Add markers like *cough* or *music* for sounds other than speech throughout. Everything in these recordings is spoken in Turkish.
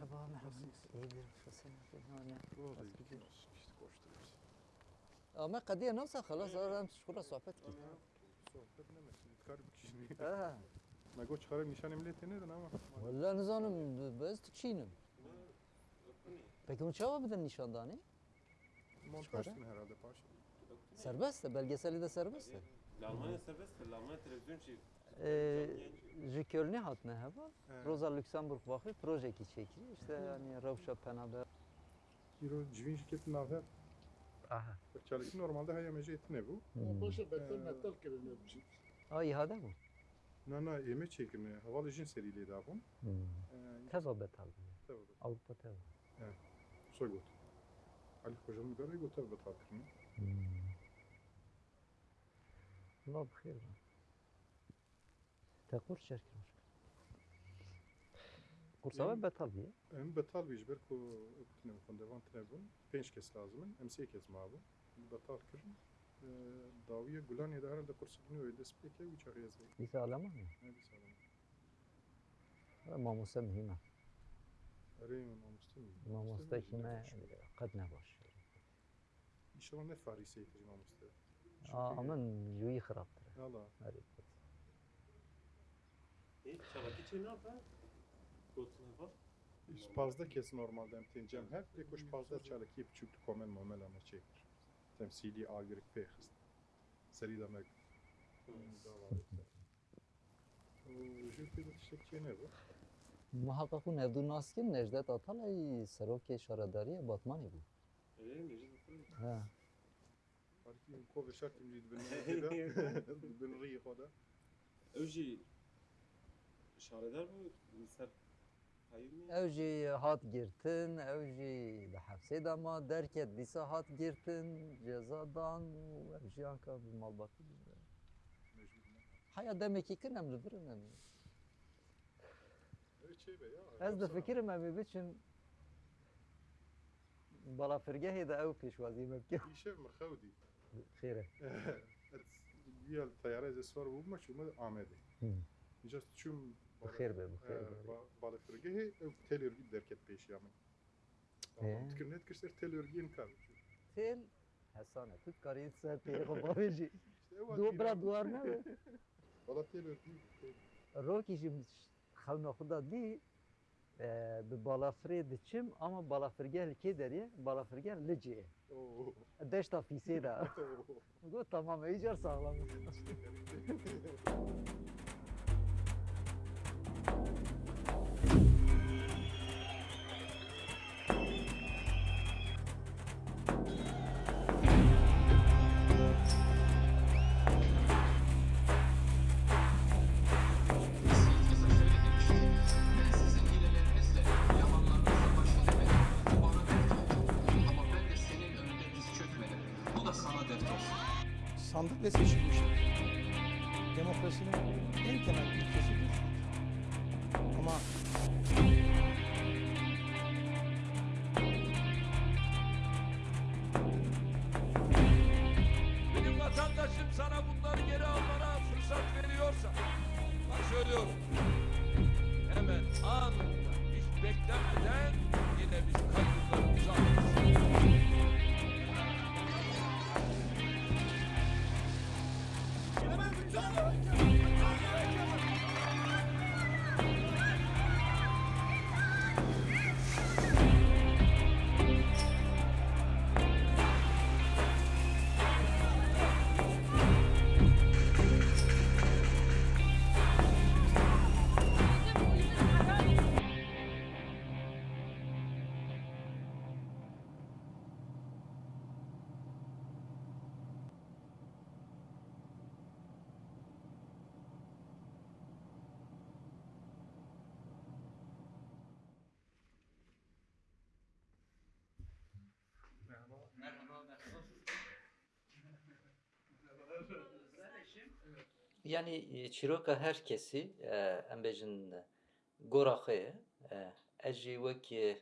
Merhaba, merhaba. İyidir, nasılsın? Buradayız, gidiyoruz. İşte koşturuyoruz. Ama kadiye nasıl halas? Aram şura sohbet ki. Sohbet ne mesela? Kar bir kişi. *laughs* Ha. Nago çıkarım nişan emniyeti neden ama? Vallahi nizanım, biz tükşinim. Peki bu çava bir de nişanda ne? Montajsın herhalde paşa. Serbest de, belgeseli de serbest de. Almanya serbest de, Almanya televizyon şey ee, ji Köln'e hatne heva. Evet. Rosa Luxemburg vakfı proje ki çekili. İşte yani Ravşa Penaber. Hiro civin şirketin nafer. Aha. Çalıkı normalde hayamece eti ne bu? Beton Ee, metal kireniyor bir şey. Aa ihade bu. Nana yeme çekimi havalı jin seriliği daha. Ee, Teva betal. Avrupa teva. Soy got. Ali hocam bir garayı gotar betal kırmı. Allah bixir ben. Te kurs şerkin. Kursa betal diye. Em betal bir ber ko tine bu devam tine bun. Penç kes lazım. Em sey kes ma bu. Betal kırın. Daviye gulan ya da herhalde kursu bunu öyle speke uçar yazı. Lise alama mı? Ne bir sağlam. Mamusa mühim. Arayın namustum. Mamusta kime kad ne baş. İnşallah ne farisi yetici namusta. Aa aman yuyi xaraptır. Allah. Evet. E, çalaki çay ne yapar? Gotuna bak. İşte pazda kes normalde em tencem hep de kuş pazda çalık yip çüktü komen momel ama çekir. Temsili agrik peyxist. Seri demek. Jüpiter tiştekçi ne bu? Muhakkak bu Nevdun Naskin Necdet Atalay Seroke Şaradariye Batmani bu. Evet, meclis yapalım. Ha. Farkı ko ve şart imcid bin noktada. Bin riyi koda. Öji bu ser hayır mı? Evji hat girtin, evji de hapse dama derket disa hat girtin, cezadan, evji anka bir malbatı. Mecbur ne? Haya demek ki kin emridir önemli. Evet şey be ya. Ez de fikirim evi biçin bala firgehi de ev pişvazi mebki. *laughs* İşe mi xevdi? Xire. *laughs* Yal tayara ez svar bu ma şuma amede. Just çüm Ev telörgü derket peş yamin. He. Tkir net kirser telörgü inkar. Tel Hasane tut kariyet ser peygo babeji. İşte ev Du bra duvar ne be? *laughs* Valla telörgü. Roki jim xevna xuda di bi balafirê diçim ama balafirgeh li kê derê balafirgeh li Oo. deşta fîsê de *laughs* got tamam icar sağlam *laughs* this is. Yani e, çiroka herkesi e, em bejin goraxê e, ez jî wekî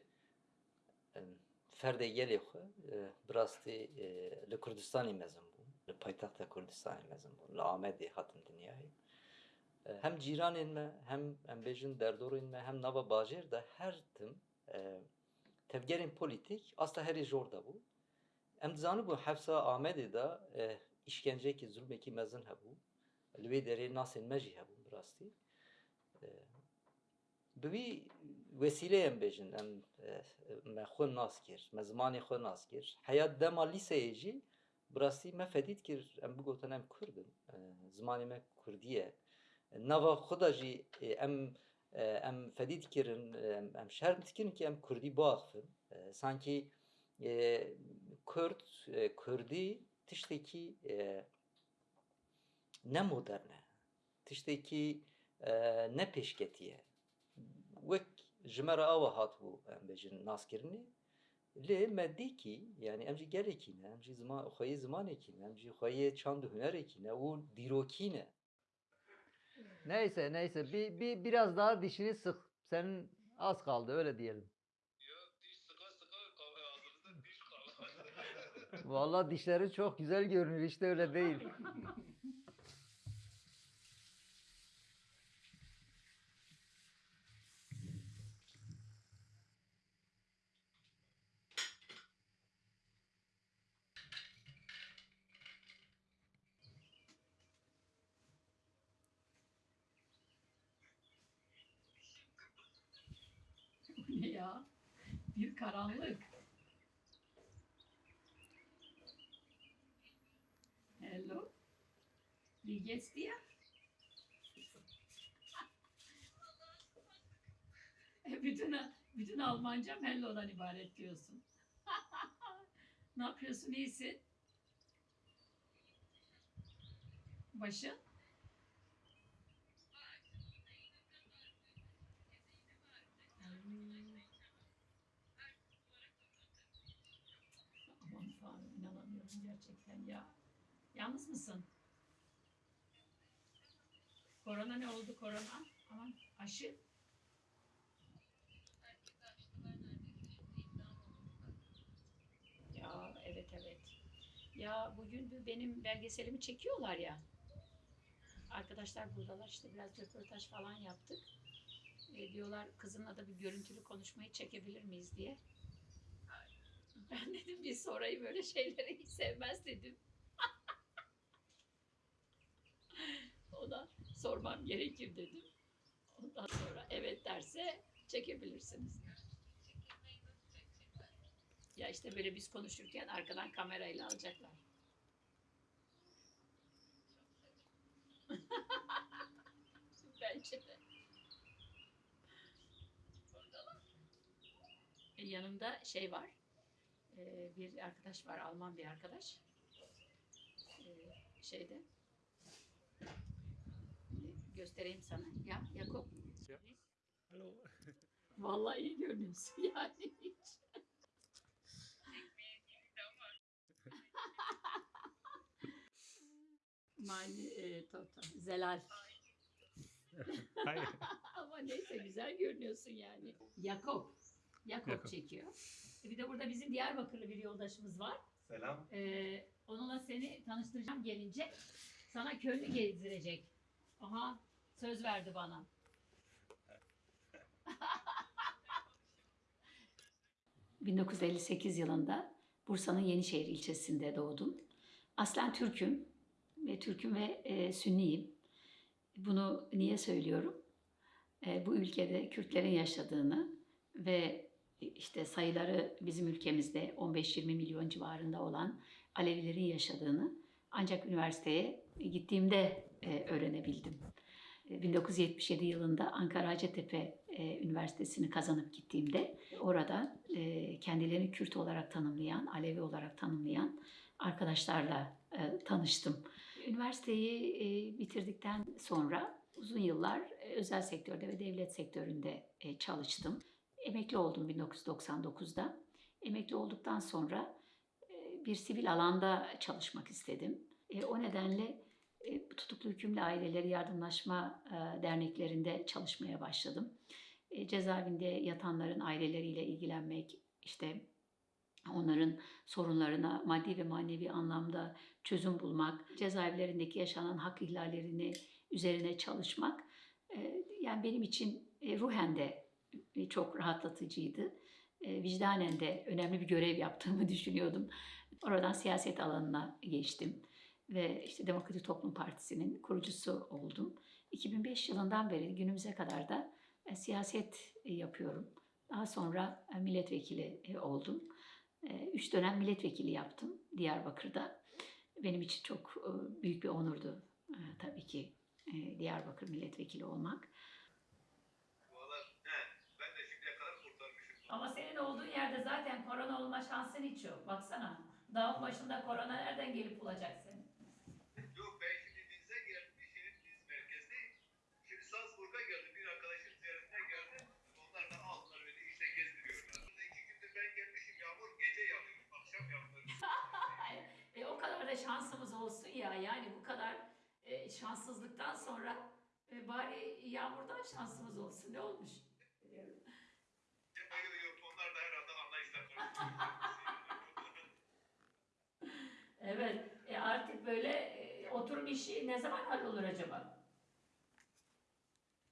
ferdê gelê xwe bi rastî li Kurdistanê mezin bûm li paytexta Kurdistanê mezin bûm li Amedê hatim dinyayê hem cîranên me hem em bêjin derdorên hem nava bajêr de her tim tevgerên politik asta herî jor dabû. Em dizanibû hefsa Amedê da e, işkencekî zulmekî mezin hebû. Em bêjin em e, me xwe nas kir, me zimanê xwe nas kir. Heya dema lîseyê jî bi rastî me fedît kir em bigotin em Kurdin. E, Zimanê me Kurdî ye. Nava xwe da jî fedî dikirin, e, em, em şerm dikirin ki em Kurdî biaxivin. E, Sankî e, Kurd, e, Kurdî tiştekî ne modern e. Tiştekî e, ne pêşketî ye. Wek ji me re awa hatibû em bêjin naskirinê. Lê me dîkî yani em jî gelekî ne, em jî zima, xweyê zimanekî ne, em jî xweyê çand û hunerekî ne û dîrokî ne. Neyse neyse bir, bir biraz daha dişini sık. Senin az kaldı öyle diyelim. Vallahi dişlerin çok güzel görünüyor işte öyle değil. *laughs* ne ya? Bir karanlık. Hello. Wie geht's dir? E, bütün, bütün Almancam hello'dan ibaret diyorsun. *laughs* ne yapıyorsun? İyisin? Başın? Aman Tanrım inanamıyorum gerçekten ya. Yalnız mısın? Korona ne oldu korona? Aman aşı. Ya evet evet. Ya bugün benim belgeselimi çekiyorlar ya. Arkadaşlar buradalar işte biraz röportaj falan yaptık. E, diyorlar kızımla da bir görüntülü konuşmayı çekebilir miyiz diye. *laughs* Ben dedim bir sorayım böyle şeyleri hiç sevmez dedim. *laughs* o da sormam gerekir dedim. Ondan sonra evet derse çekebilirsiniz. Ya işte böyle biz konuşurken arkadan kamerayla alacaklar. *laughs* Bence de. E, yanımda şey var. E, bir arkadaş var, Alman bir arkadaş. E, şeyde. Göstereyim sana. Ya Yakup. Ya. Hallo. Vallahi iyi görünüyorsun *laughs* yani hiç. Meine e, Tota, Zelal. *laughs* Ama neyse güzel görünüyorsun yani. Yakup. Yakup Yakup. çekiyor. E, Bir de burada bizim Diyarbakırlı bir yoldaşımız var. Selam. Ee, onunla seni tanıştıracağım gelince. Sana köylü gezdirecek. Aha söz verdi bana. *laughs* ...1958 yılında Bursa'nın Yenişehir ilçesinde doğdum. Aslen Türk'üm ve Türk'üm ve e, Sünniyim. Bunu niye söylüyorum? E, bu ülkede Kürtlerin yaşadığını ve işte sayıları bizim ülkemizde 15-20 milyon civarında olan Alevilerin yaşadığını ancak üniversiteye gittiğimde e, öğrenebildim. E, 1977 yılında Ankara Hacettepe e, Üniversitesi'ni kazanıp gittiğimde orada e, kendilerini Kürt olarak tanımlayan, Alevi olarak tanımlayan arkadaşlarla e, tanıştım. Üniversiteyi e, bitirdikten sonra uzun yıllar e, özel sektörde ve devlet sektöründe e, çalıştım. Emekli oldum 1999'da. Emekli olduktan sonra e, bir sivil alanda çalışmak istedim. E, O nedenle e, tutuklu hükümlü aileleri yardımlaşma derneklerinde çalışmaya başladım. Cezaevinde yatanların aileleriyle ilgilenmek, işte onların sorunlarına maddi ve manevi anlamda çözüm bulmak, cezaevlerindeki yaşanan hak ihlallerini üzerine çalışmak, yani benim için ruhen de çok rahatlatıcıydı. E, vicdanen de önemli bir görev yaptığımı *laughs* düşünüyordum. Oradan siyaset alanına geçtim ve işte Demokratik Toplum Partisi'nin kurucusu oldum. 2005 yılından beri günümüze kadar da e, siyaset e, yapıyorum. Daha sonra e, milletvekili e, oldum. E, Üç dönem milletvekili yaptım Diyarbakır'da. Benim için çok e, büyük bir onurdu e, tabii ki e, Diyarbakır milletvekili olmak. Ben de şimdiye kadar kurtarmışım. Ama senin olduğun yerde zaten korona olma şansın hiç yok. Baksana dağın başında korona nereden gelip bulacak seni? Yok ben şimdi Linz'e gelmişim, Linz merkezdeyim. Şimdi Salzburg'a geldim, bir arkadaşın ziyaretine geldim. Onlar da aldılar beni işte gezdiriyorlar. Burada iki gündür ben gelmişim, yağmur gece yağıyor, akşam yağmur. *laughs* E, o kadar da şansımız olsun ya. Yani bu kadar e, şanssızlıktan sonra e, bari yağmurdan şansımız olsun. Ne olmuş? Yok yok onlar da herhalde anlayışla karşılıyor. Evet. E, artık böyle e, oturum işi ne zaman hallolur acaba?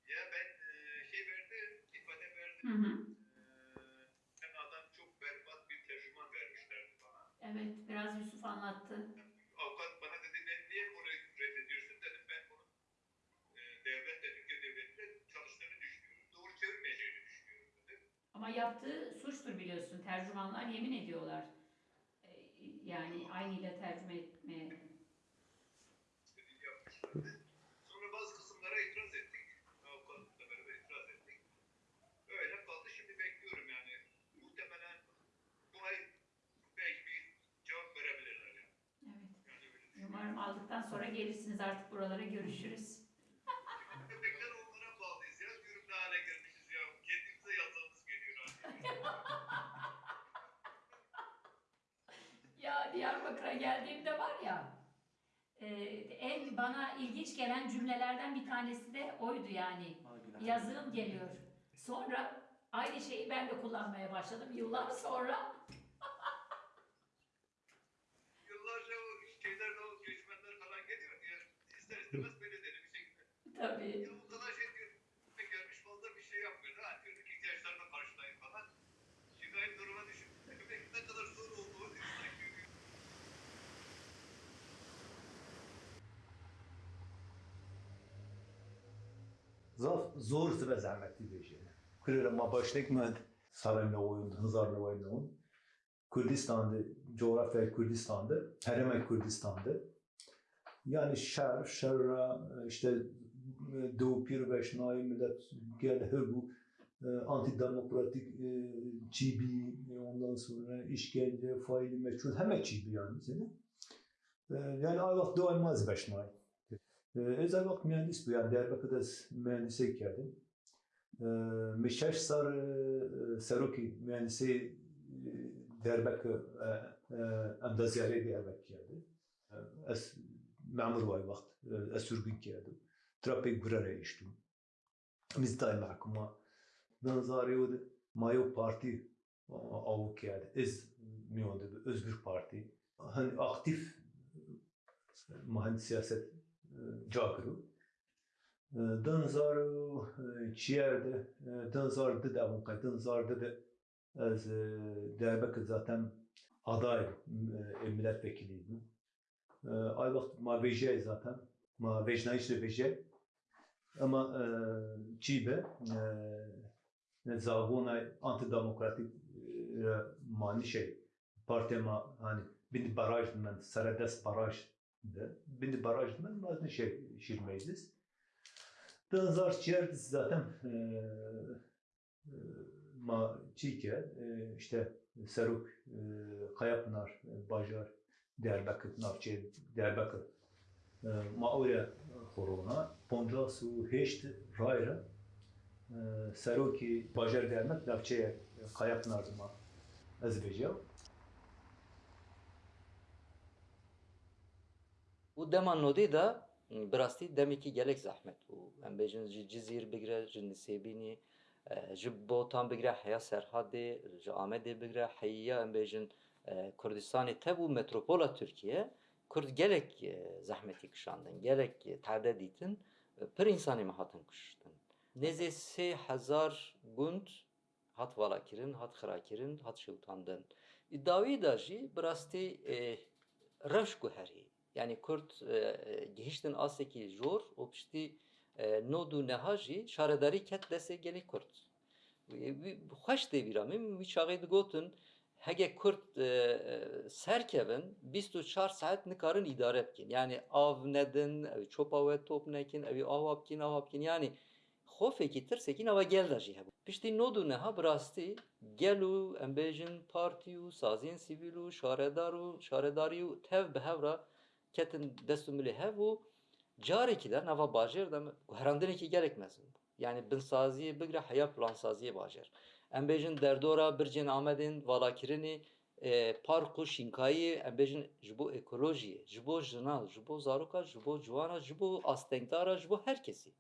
ya ben e, şey verdim, ifade verdim. Hı hı. E, adam çok berbat bir tercüman vermişlerdi bana. Evet. Biraz Yusuf anlattı. Avukat bana dedi ben niye bunu reddediyorsun dedim ben bunu e, devletle Türkiye devletiyle çalıştığını düşünüyorum. Doğru çevirmeyeceğini düşünüyorum dedim. Ama yaptığı suçtur biliyorsun. Tercümanlar yemin ediyorlar. E, yani aynıyla tercüme etmeye. Sonra bazı kısımlara itiraz ettik. Avukatla beraber itiraz ettik. Öyle kaldı. Şimdi bekliyorum yani. Muhtemelen bu ay belki bir cevap verebilirler yani. Evet. Yani. Umarım aldıktan sonra gelirsiniz artık buralara görüşürüz. Köpekler onlara bağlıyız ya. Diyorum ne hale gelmişiz ya. Kendimize yazığımız geliyor artık. Ya Diyarbakır'a geldiğimde var ya e, en bana ilginç gelen cümlelerden bir tanesi de oydu yani. Yazığım geliyor. Sonra aynı şeyi ben de kullanmaya başladım yıllar sonra. Yıllarca o şeyler de o göçmenler falan geliyor diye ister istemez böyle dedi bir şekilde. Tabii. Ya bu kadar şey diyor. Gelmiş fazla bir şey yapmıyor. Ha günlük ihtiyaçlarını karşılayın falan. Şimdi aynı duruma düşün. Demek ne kadar zor olduğunu insan görüyor. Zaf zor ve zahmetli bir şey. Kırıra ma başlık mı sarayla oyun, hızarla oyun. Kürdistan'da, coğrafya Kürdistan'da, Hereme Kürdistan'da. Yani şer, şerra, işte Doğu Pir ve Şınayı millet gel bu e, antidemokratik e, çibi, e, ondan sonra işkence, faili meçhul, hemen çibi yani seni. E, yani ayvak doymaz beşnay. Ez vakt mühendis bu yani Diyarbakır'da mühendise geldim. Mi şeş sar e, seroki mühendisi e, Diyarbakır e, em da ziyare Diyarbakır geldi. Ez memur vay vakt ez sürgün geldim. Trapek gurere iştim. Biz daim mahkuma nazarı o mayo parti avuk geldi. Ez miyondu özgür parti. Hani aktif mahal siyaset cakru. E, dën zarë qjerë dhe, dën zarë dhe dhe unë, dën zarë dhe zaten aday e, milletvekiliydi. E, ay vakit ma vejey zaten. Ma vejna işte vejey. Ama e, Çibe e, e zavuna antidemokratik e, mani şey partema hani bir baraj ben Saradas baraj de. Bir baraj men lazım şey şir meclis. Dınzar çiğer zaten e, e, ma çiğke e, işte Seruk, e, Kayapınar, e, Bajar, Diyarbakır, Navçe, Diyarbakır. E, ma oraya korona. Ponca su heşt rayra. E, Seruki, Bajar Diyarbakır, Navçe, Kayapınar Azerbaycan. Nodê da bi rastî demekî gelek zehmet bû. Em bêjin ji Cizîr bigire, ji Botan bigire, heya Serhadê, ji Amedê bigire, heya em bêjin e, Kurdistanê tebû metropola Tirkiye, Kurd gelek e, zehmetî kişandin, gelek e, terde dîtin, pir insanê me hatin kuştin. Nêzê sê hezar gund hat vala kirin, hat xira kirin, hat şewtandin. Dawî da jî bi rastî reş guherî. Yani Kurd e, gihiştin asekî jor û piştî e, nod û neha jî ket destê gelê Kurd. Xweş tê bîra min wî çaxê digotin hege Kurd e, serkevin 24 saat nikarin idare bikin. Yani av nedin, ev çopa we top nekin, ev ava bikin, ava bikin. Yani xofekî tirsekî nava gel da jî hebû. Piştî nod û neha bi rastî gel û em bêjin partî û saziyên sivîl û tev bi ketin dest û milê hev û carekî de nava bajêr de guherandinekî gelek mezin bû. Yani binsaziyê bigire heya plansaziyê bajêr. Em bêjin derdora bircên Amedên valakirinê e, park û şînkayê em bêjin ji bo ekolojiyê, ji bo jina, ji bo zaroka, ji bo ciwana, ji bo astengdara, ji bo her kesî.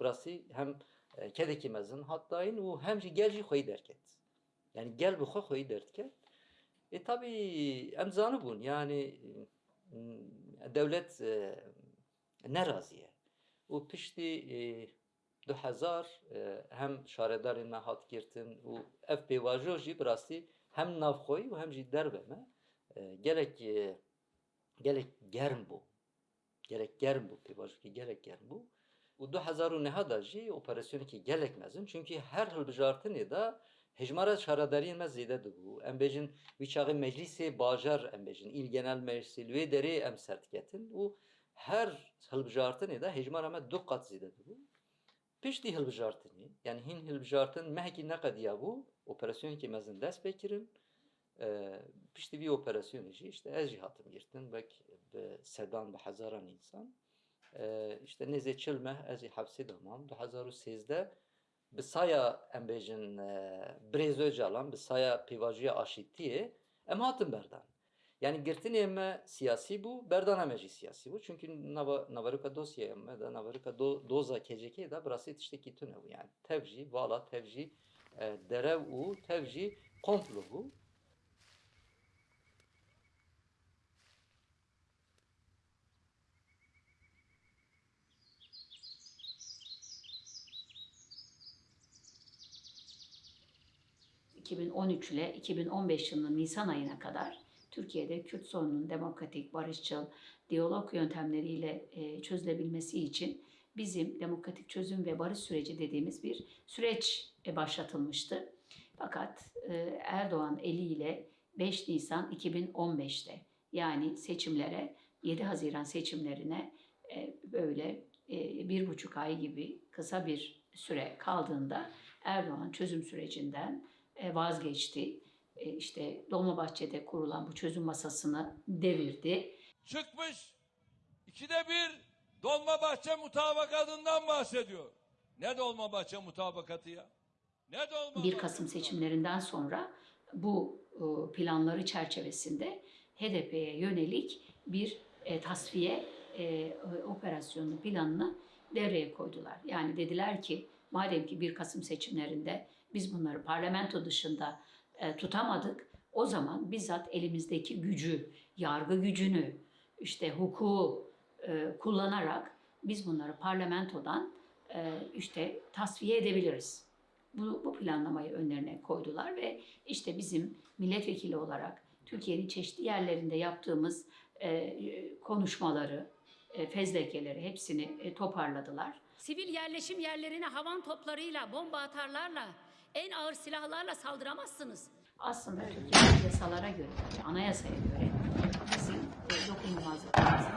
Bi rastî hem e, kedekî mezin hat dayîn û hem jî gel jî xwedî derket. Yani gel xwe xwedî derdiket. E tabii em zanibûn yani devlet e, nerazî ye. û piştî e, 2000 e, hem şaredarên me hat girtin û ev pêvajo jî hem navxweyî û hem jî derve me gelek gelek germ bû. Gerek germ bû pêvajokî gelek germ bû. û 2009 da jî operasyonekî gelek mezin çünkü her hilbijartinê da hejmara şaredariyên me zêde dibû. Em bêjin wî çaxê meclîsê bajar em bêjin genel meclisê li wê derê em ser diketin û her hilbijartinê de hejmara me du qat zêde dibû. Piştî hilbijartinê yani hîn hilbijartin mehekî neqediya bû operasyonekî mezin dest pê kirin. E, piştî vî operasyonê jî işte ez jî hatim girtin wek bi sedan bi hezaran însan. E, işte nêzê çil meh ez ê hepsê damam. 2013 bi saya em bêjin e, Birêz Öcalan bi saya pêvajoya aşîtiyê em hatin berdan. Yani girtinê me siyasî bû, berdana me jî siyasî bû. Çünkü nava navarika dosyaya me de navarika do, doza KCK da bi rastî tiştekî tune bû. Yani tev jî vala tev jî e, derev û tev jî komplo bû. ...2013 ile 2015 yılının Nisan ayına kadar Türkiye'de Kürt sorununun demokratik, barışçıl, diyalog yöntemleriyle e, çözülebilmesi için bizim demokratik çözüm ve barış süreci dediğimiz bir süreç e, başlatılmıştı. Fakat e, Erdoğan eliyle 5 Nisan 2015'te yani seçimlere 7 Haziran seçimlerine böyle bir buçuk ay gibi kısa bir süre kaldığında Erdoğan çözüm sürecinden vazgeçti. E, işte Dolmabahçe'de kurulan bu çözüm masasını devirdi. Çıkmış ikide bir Dolmabahçe mutabakatından bahsediyor. Ne Dolmabahçe mutabakatı ya? Ne Dolmabahçe 1 Kasım seçimlerinden sonra bu e, planları çerçevesinde HDP'ye yönelik bir e, tasfiye e, operasyonu planını devreye koydular. Yani dediler ki madem ki 1 Kasım seçimlerinde biz bunları parlamento dışında e, tutamadık. O zaman bizzat elimizdeki gücü, yargı gücünü, işte hukuku e, kullanarak biz bunları parlamentodan e, işte tasfiye edebiliriz. Bu, bu planlamayı önlerine koydular ve işte bizim milletvekili olarak Türkiye'nin çeşitli yerlerinde yaptığımız e, konuşmaları, e, fezlekeleri hepsini e, toparladılar. Sivil yerleşim yerlerine havan toplarıyla, bomba atarlarla, en ağır silahlarla saldıramazsınız. Aslında Türkiye'nin yasalara göre, anayasaya göre bizim e, dokunulmazlıklarımızın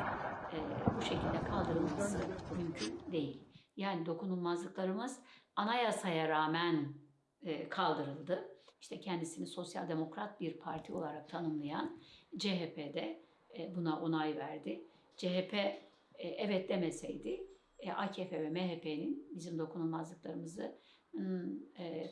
e, bu şekilde kaldırılması mümkün değil. Yani dokunulmazlıklarımız anayasaya rağmen e, kaldırıldı. İşte kendisini sosyal demokrat bir parti olarak tanımlayan CHP'de e, buna onay verdi. CHP e, evet demeseydi e, AKP ve MHP'nin bizim dokunulmazlıklarımızı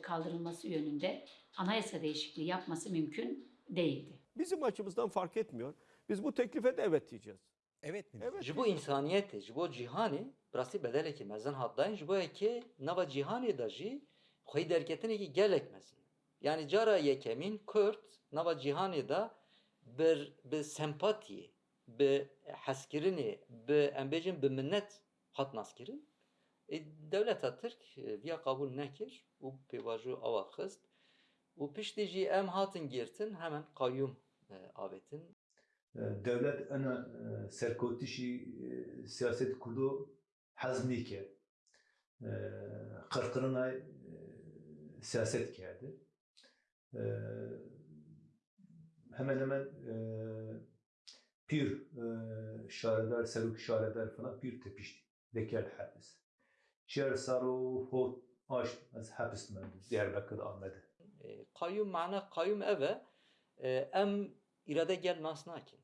kaldırılması yönünde anayasa değişikliği yapması mümkün değildi. Bizim açımızdan fark etmiyor. Biz bu teklife de evet diyeceğiz. Evet mi? Evet. Ji bo insaniyetê, ji bo cîhanê bi rastî bedelekî mezin hat dayîn ji bo yekê nava cîhanê de jî xwedî derketinekî gelek mezin. Yani cara yekemîn Kurd nava cîhanê de bir bi sempatiyê, bi hezkirinê, bi em bêjin bi minnet hat naskirin. E, devleta Tirk e, viya qabûl nekir û pêvajo awa xist U piştî jî em hatin girtin hemen kayyum e, avetin. devlet ana serkotişi siyaset kurdu hazmi ke kırkırına siyaset kerdi. Hemen hemen pir şaredar, seruk şaredar falan pir tepişti. Dekel hapis. Şer saru hot aş az hapis men Diyarbakır Ahmet. E, Kayyum mana kayyum eve e, em irade gel nas nakin.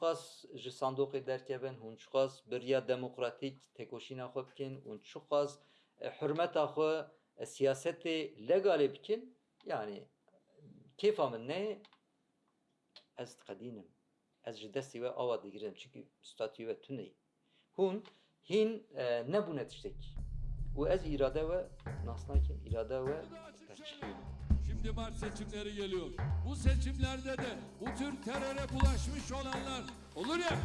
Qas ji sandokê derkevin, qas biriya demokratîk tekoşîna xwe bikin, qas e, hürmeta xwe e, siyasetê legalê bikin. Yani min ne ez diqedînim. Ez ji destê we ava digirim çünkü statûyê we tune. Hûn hîn e, nebûne tiştekî. û ez irade we nas nakim, irade berçikînim. Şimdi Mart seçimleri geliyor. Bu seçimlerde de bu tür teröre bulaşmış olanlar olur ya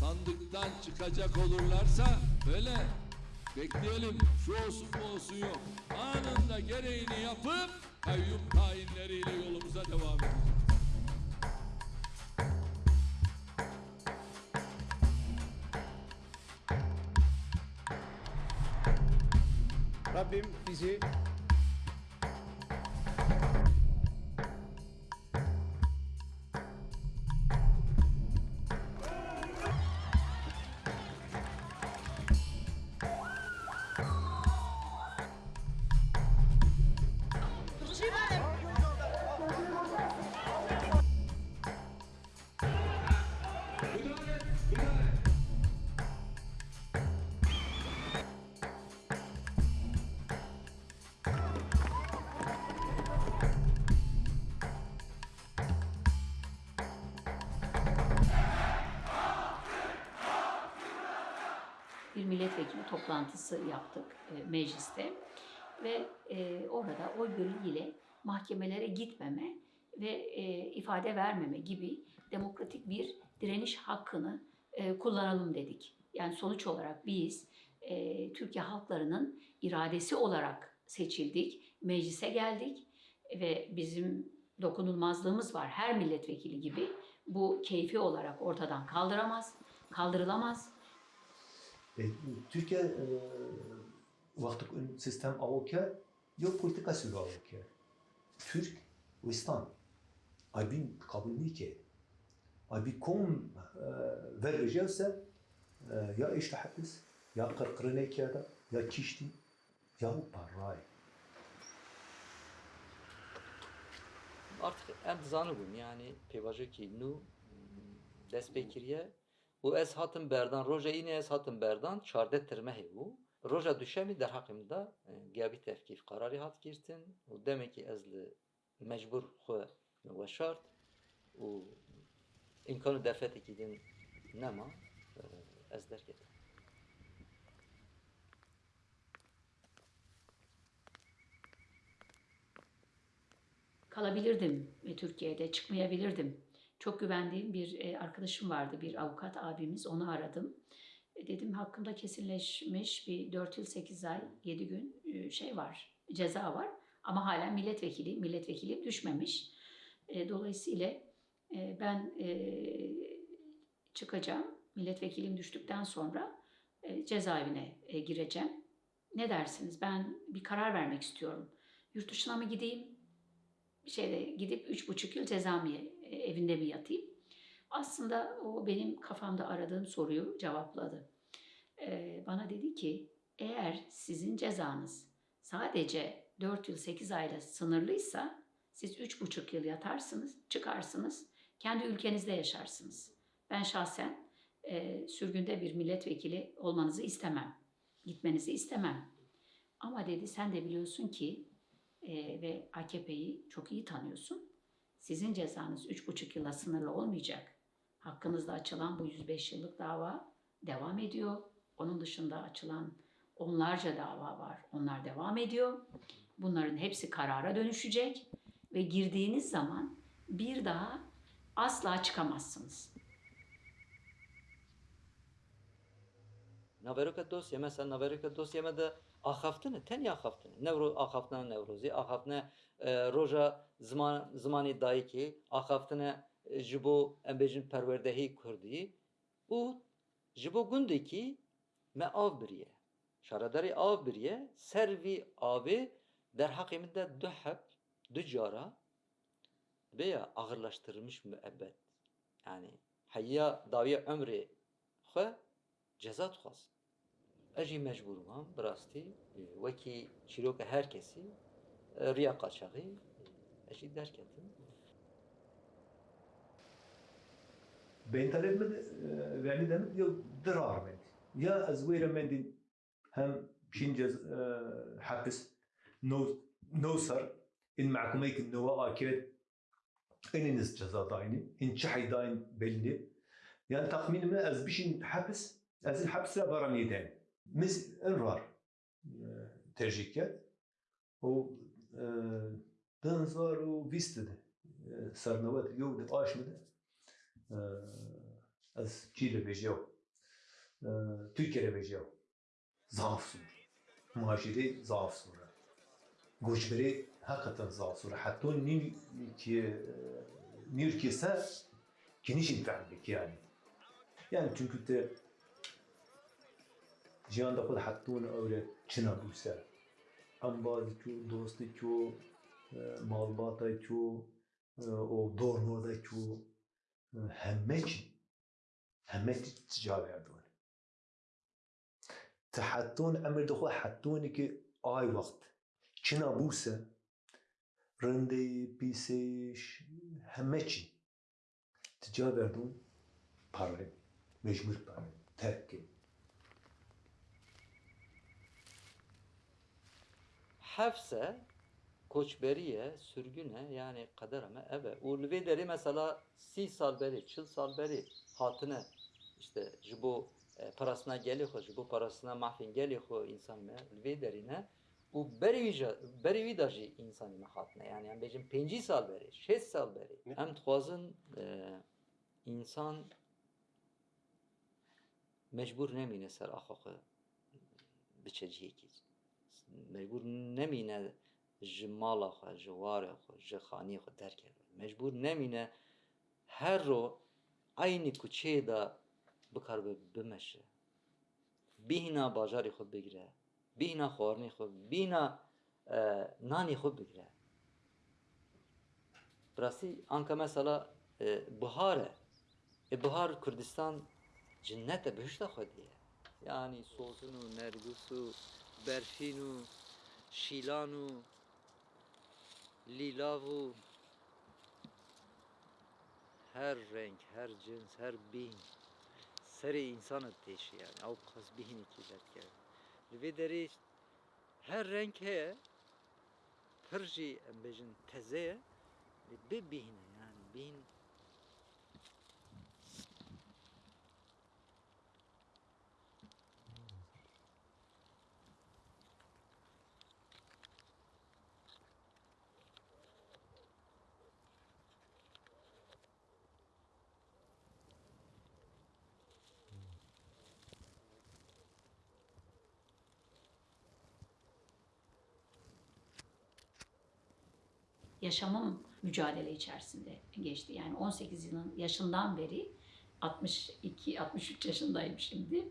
sandıktan çıkacak olurlarsa böyle bekleyelim şu olsun bu olsun yok. Anında gereğini yapıp kayyum tayinleriyle yolumuza devam edeceğiz. Rabbim bizi bir milletvekili toplantısı yaptık e, mecliste ve e, orada oy birliğiyle mahkemelere gitmeme ve e, ifade vermeme gibi demokratik bir direniş hakkını e, kullanalım dedik. Yani sonuç olarak biz e, Türkiye halklarının iradesi olarak seçildik, meclise geldik ve bizim dokunulmazlığımız var her milletvekili gibi. Bu keyfi olarak ortadan kaldıramaz, kaldırılamaz. E, Türkiye e, vakti ün sistem avukar yok politika sürü avukar. Türk Wistan abin kabul ki. Abi kom vereceğse ya işte hapis ya kırkırına kağıda ya kişti ya bu parayı. Artık em zanibûn yani pêvajekî nû dest pê û ez hatim berdan roja înê ez hatim berdan çardeh tirmehê bû roja duşemî derheqê min de e, gavî tevkîf qararî hat girtin û demekî ez li mecbûr xwe me weşart û imkanı derfetekî din nema e, ez derketim. kalabilirdim ve Türkiye'de çıkmayabilirdim. Çok güvendiğim bir e, arkadaşım vardı, bir avukat abimiz. Onu aradım. E, Dedim hakkında kesinleşmiş bir 4 yıl 8 ay 7 gün e, şey var, ceza var. Ama hala milletvekili, milletvekili düşmemiş. Dolayısıyla ben çıkacağım. Milletvekilim düştükten sonra cezaevine gireceğim. Ne dersiniz? Ben bir karar vermek istiyorum. Yurt dışına mı gideyim? şeyde gidip üç buçuk yıl cezamiye e, evinde mi yatayım? Aslında o benim kafamda aradığım soruyu cevapladı. Ee, bana dedi ki eğer sizin cezanız sadece 4 yıl 8 ayla sınırlıysa siz üç buçuk yıl yatarsınız, çıkarsınız, kendi ülkenizde yaşarsınız. Ben şahsen e, sürgünde bir milletvekili olmanızı istemem, gitmenizi istemem. Ama dedi sen de biliyorsun ki e, ve AKP'yi çok iyi tanıyorsun. Sizin cezanız üç buçuk yıla sınırlı olmayacak. Hakkınızda açılan bu 105 yıllık dava devam ediyor. Onun dışında açılan onlarca dava var. Onlar devam ediyor. Bunların hepsi karara dönüşecek ve girdiğiniz zaman bir daha asla çıkamazsınız. Naveroka dosya mesela naveroka dosyama da Axaftını, ten axaftını. Nevro axaftına nevrozi, axaftına e, roja zaman zamanı dahi ki axaftına e, jibo embejin perverdehi kurdi. U jibo gundeki me av biriye. Şaradari av biriye servi abi der hakiminde düheb dücara veya ağırlaştırılmış müebbet. Yani hayya daviye ömrü xwe ceza dixwaz. Ez jî mecbûr mam bi rastî wekî riya qaçaxî e, ez jî derketim. بین طلب من ولی دم یا درار من یا از ویرا من دین هم شین جز حبس نو نوسر in محكمة النواة أكيد إن نس جزاء دايني إن شحي داين بلني يعني تخمين ما أز بيشين حبس أز الحبس لا براني دين مس انرار ترجيكات و 2020 соревновать йогды ашмыды аз Чили бежяв, Türkiye'ye bejyav. Zaaf sur. Maşiri zaaf sur. Goçberi hakikaten zaaf sur. Hatta e, nim ki nir kese geniş imkanlık yani. Yani çünkü de cihanda kul hattun öyle çınabusa. Ambazı ki dostu ki malbata ki o dornoda ki همه چی همه تجا بردون تحتون امر دخو حتونی که آی وقت چنا بوسه رنده پیسش همه چی تجا بردون پاره مجبور پاره ترک Hefse koçberiye, sürgüne yani kadereme eve. Ulvi deri mesela si sal beri, çıl sal beri hatine işte jibo e, parasına geliyor, jibo parasına mahfin geliyor insan me ulvi derine u beri beri vidaji insan me hatine yani yani bejim penci sal beri, şes sal beri. Hem tuazın e, insan mecbur nemine ser axakı biçeciye ki. Mecbur nemine ji mala xwe, ji warê xwe, ji xanî xwe derkeve. Mecbûr nemîne her ro aynî kuçeyê de bikaribe bimeşe. Bîhîna bajarê xwe bigire, bîhîna xwarinê xwe, bîhîna e, nanê xwe bigire. Bi rastî anka mesela e, bihar e. E bihar Kurdistan cennet e bihişta xwe diye. Yani sozun û şîlan û lilav her renk, her cins, her bin serê insanet teşi yani. Ki derkeve. Li vê derê her renk heye, pir jî em bêjin teze ye, bibîne yani bîn yaşamım mücadele içerisinde geçti. Yani 18 yılın yaşından beri 62 63 yaşındayım şimdi.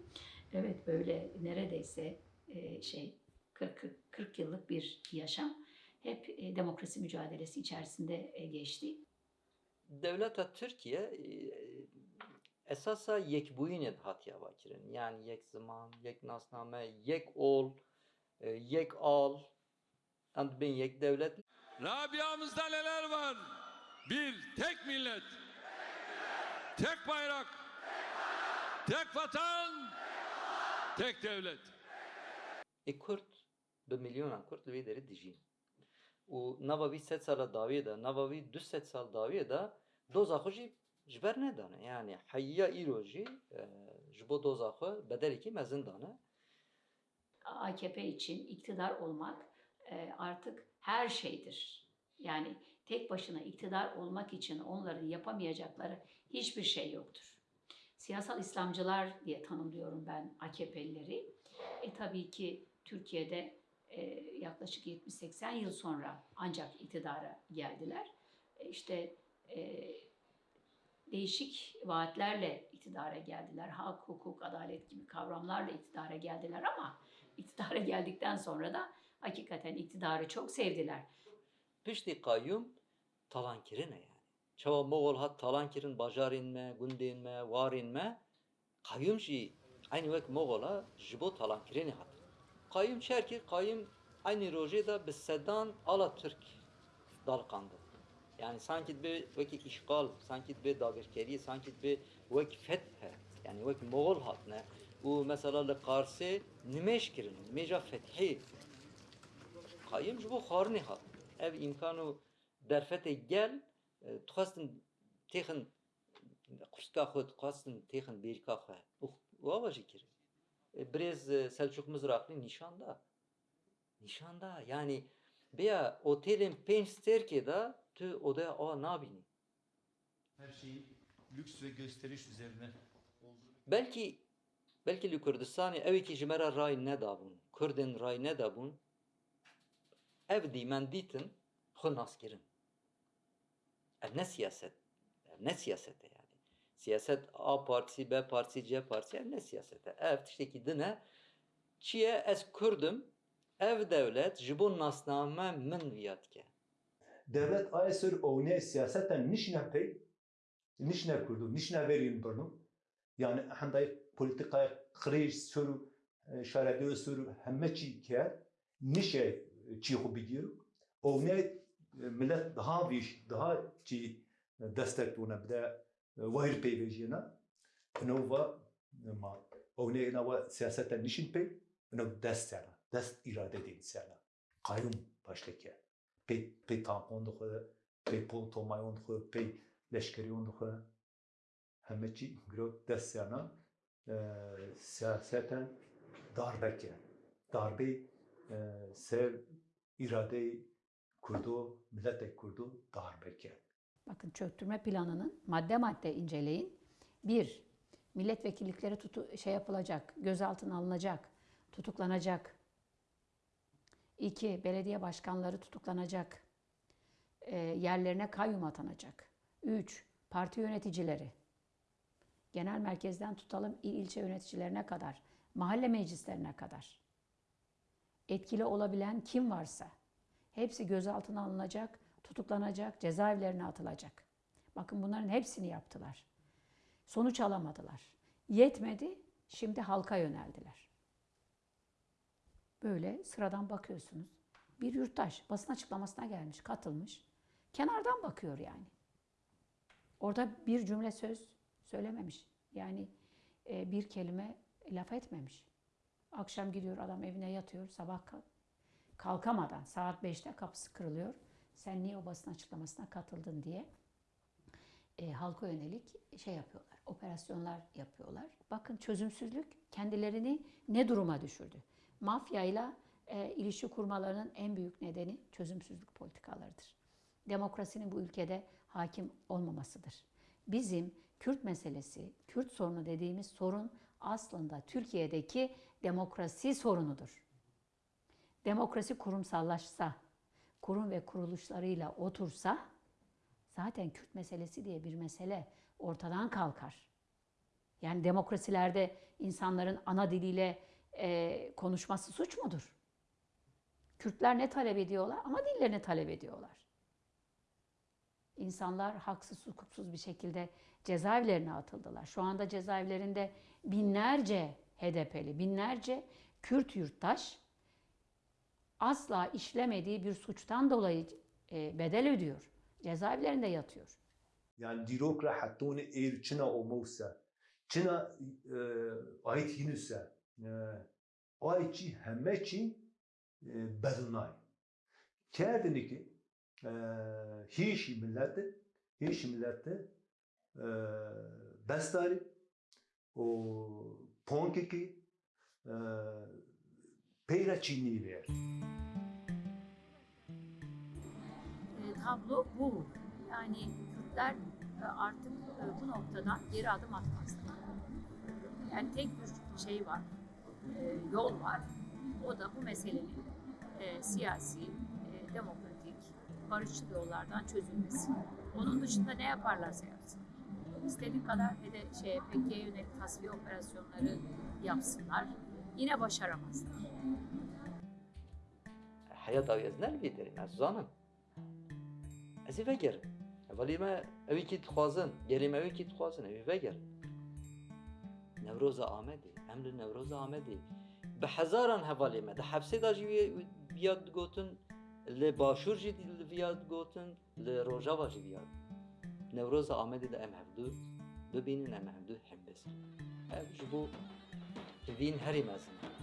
Evet böyle neredeyse e, şey 40 40, 40 yıllık bir yaşam hep e, demokrasi mücadelesi içerisinde e, geçti. Devleta Türkiye e, esasa yekbûyînê hatiye vakirin. Yani yek zaman, yek nasname, yek ol, e, yek al, em dibin yek devlet. Rabia'mızda neler var? Bir, tek millet. Tek bayrak. Tek vatan. Tek devlet. E Kurd, bi milyona Kurd li vê derê dijîn. û nava wî sed sala dawiyê de, nava wî du sed sal dawiyê de doza xwe jî ji ber nedane. Yani heyya îro jî e, ji bo doza xwe bedelekî mezin dane. AKP için iktidar olmak e, artık her şeydir. Yani tek başına iktidar olmak için onların yapamayacakları hiçbir şey yoktur. Siyasal İslamcılar diye tanımlıyorum ben AKP'lileri. E tabii ki Türkiye'de e, yaklaşık 70-80 yıl sonra ancak iktidara geldiler. E, işte e, değişik vaatlerle iktidara geldiler. Hak, hukuk, adalet gibi kavramlarla iktidara geldiler ama iktidara *laughs* geldikten sonra da hakikaten iktidarı çok sevdiler. Piştî kayyum talan kirine yani. Çawa Moğol hat talan kirin bajarên me, gundên me, warên me. Kayyum jî aynı wek Moğola ji bo talan kirinê hat. Kayyum çerkir, kayyum aynı rojê da bi sedan ala Türk dalqandı. Yani sanki bir vekî işgal, sanki bir dagirkerî, sanki bir vek fethe. Yani vek Moğol hat ne. û mesela li Qarsê nimeş kirin, nimêja fethî. Kayyum ji bo xwarinê hat. Ev imkan û derfetê gel, e, dixwastin têxin qurstka xwe dixwastin têxin bêrîka xwe. û Wawa jî kirin. E, Birêz e, Selçuk Mizraxlî nîşan da. Nîşan da. Yani beya otelên pênc stêrkê da tu odaya ava nabînî. Her şeyi lüks ve gösteriş üzerine Belki belki li Kurdistanê evekî ji me re ray nedabûn. Kurdên ray nedabûn. Ev dîmen dîtin xwe naskirin. Ev ne siyaset. Ev ne siyasete yani. Siyaset A partisi, B partisi, C partisi ev ne siyasete. Ev tiştekî dine çiye ez Kurdim ev devlet ji bo nasname min viyat ke. Devlet ayesir ovne siyaseten nişne pey, nişne kurdu, nişne verin burnu. Yani henday politikaya kriz sürü, şarabı sürü hemme çi ke, nişe çi xu bigiru. Ovne millet daha viş, daha çi destek tuna bide vahir peyvejina. Nova ma ovne nava siyaseten nişin pey, no dest sana, dest irade değil sana. Kayyum baştaki. Pey pey tampon dixwe, pol tomayon dixwe, pey leşkeriyon dixwe. Heme çi gro dest sana siyaseten darbeke. Darbe e, ser irade kurdu, millete kurdu darbeke. Bakın çöktürme planının madde madde inceleyin. Bir, milletvekillikleri tutu, şey yapılacak, gözaltına alınacak, tutuklanacak. İki, belediye başkanları tutuklanacak, e, yerlerine kayyum atanacak. Üç, parti yöneticileri, genel merkezden tutalım il ilçe yöneticilerine kadar, mahalle meclislerine kadar. Etkili olabilen kim varsa hepsi gözaltına alınacak, tutuklanacak, cezaevlerine atılacak. Bakın bunların hepsini yaptılar. Sonuç alamadılar. Yetmedi, şimdi halka yöneldiler. Böyle sıradan bakıyorsunuz. Bir yurttaş basın açıklamasına gelmiş, katılmış. Kenardan bakıyor yani. Orada bir cümle söz söylememiş. Yani e, bir kelime laf etmemiş. Akşam gidiyor adam evine yatıyor. Sabah kalk, kalkamadan saat 5'te kapısı kırılıyor. Sen niye o basın açıklamasına katıldın diye e, halka yönelik şey yapıyorlar. Operasyonlar yapıyorlar. Bakın çözümsüzlük kendilerini ne duruma düşürdü? Mafyayla e, ilişki kurmalarının en büyük nedeni çözümsüzlük politikalarıdır. Demokrasinin bu ülkede hakim olmamasıdır. Bizim Kürt meselesi, Kürt sorunu dediğimiz sorun aslında Türkiye'deki demokrasi sorunudur. Demokrasi kurumsallaşsa, kurum ve kuruluşlarıyla otursa zaten Kürt meselesi diye bir mesele ortadan kalkar. Yani demokrasilerde insanların ana diliyle e, konuşması suç mudur? Kürtler ne talep ediyorlar? Ama dillerini talep ediyorlar. İnsanlar haksız, hukuksuz bir şekilde cezaevlerine atıldılar. Şu anda cezaevlerinde binlerce HDP'li, binlerce Kürt yurttaş asla işlemediği bir suçtan dolayı e, bedel ödüyor. Cezaevlerinde yatıyor. Yani dirokra hattone eğer çına olmazsa, çına e, ait hinüse, e, ayçi hemmeçi e, bedunay. Kerdini ki hiç milleti e, bestari o ponkeki e, peyra çini ver. E, tablo bu. Yani Kürtler artık bu noktadan geri adım atmazlar. Yani tek bir şey var, yol var. O da bu meselenin siyasi, demokratik, barışçıl yollardan çözülmesi. Onun dışında ne yaparlarsa yapsın. İstediği kadar ve de şey, PKK'ye yönelik tasfiye operasyonları yapsınlar. Yine başaramazlar. حياة داوی از نلوی داریم از زانم از ای وگر ولی ما اوی که تخوازن گریم اوی که تخوازن اوی وگر نوروز آمدی امر نوروز آمدی به هزاران حوالی ما ده حبسه دا جی بیاد گوتن لی باشور جی بیاد گوتن لی روژاوا جی بیاد نوروز آمدی ده ام هفدو ببینین ام هفدو هم بسن ام جبو وین هری مزن